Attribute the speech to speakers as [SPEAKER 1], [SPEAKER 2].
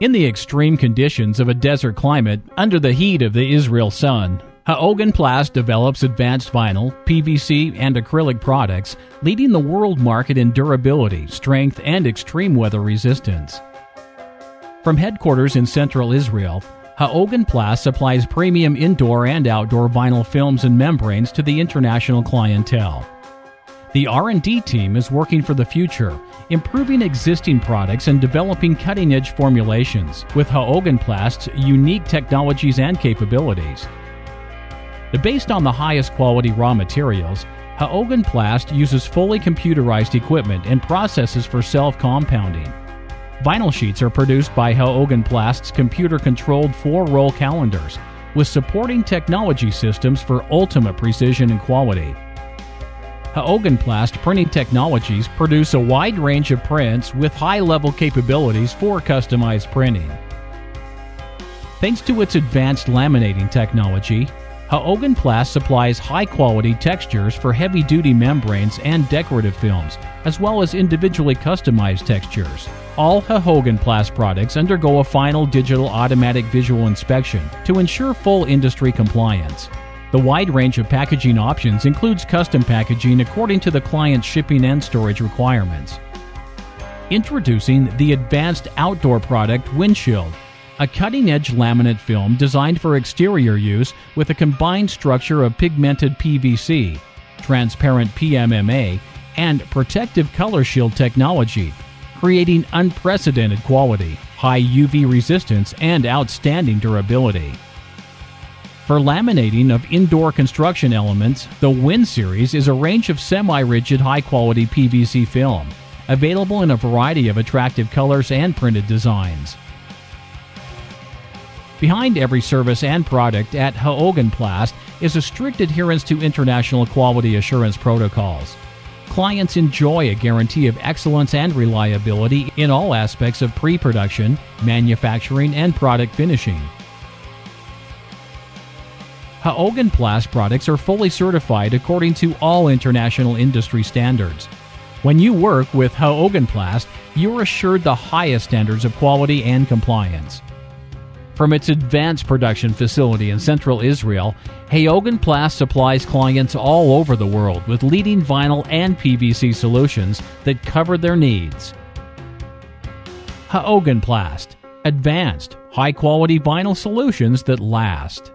[SPEAKER 1] In the extreme conditions of a desert climate, under the heat of the Israel sun, Haogenplast develops advanced vinyl, PVC, and acrylic products, leading the world market in durability, strength, and extreme weather resistance. From headquarters in central Israel, Haogenplast supplies premium indoor and outdoor vinyl films and membranes to the international clientele. The R&D team is working for the future, improving existing products and developing cutting-edge formulations with Haogenplast's unique technologies and capabilities. Based on the highest quality raw materials, Haogenplast uses fully computerized equipment and processes for self-compounding. Vinyl sheets are produced by Haogenplast's computer-controlled four-roll calenders with supporting technology systems for ultimate precision and quality. Haogenplast printing technologies produce a wide range of prints with high level capabilities for customized printing. Thanks to its advanced laminating technology, Haogenplast supplies high quality textures for heavy duty membranes and decorative films, as well as individually customized textures. All Haogenplast products undergo a final digital automatic visual inspection to ensure full industry compliance. The wide range of packaging options includes custom packaging according to the client's shipping and storage requirements. Introducing the advanced outdoor product Windshield, a cutting edge laminate film designed for exterior use with a combined structure of pigmented PVC, transparent PMMA, and protective color shield technology, creating unprecedented quality, high UV resistance, and outstanding durability. For laminating of indoor construction elements, the Win series is a range of semi-rigid high-quality PVC film, available in a variety of attractive colors and printed designs. Behind every service and product at Haogenplast is a strict adherence to international quality assurance protocols. Clients enjoy a guarantee of excellence and reliability in all aspects of pre-production, manufacturing, and product finishing. Haogenplast products are fully certified according to all international industry standards. When you work with Haogenplast, you're assured the highest standards of quality and compliance. From its advanced production facility in central Israel, Haogenplast supplies clients all over the world with leading vinyl and PVC solutions that cover their needs. Haogenplast, advanced, high quality vinyl solutions that last.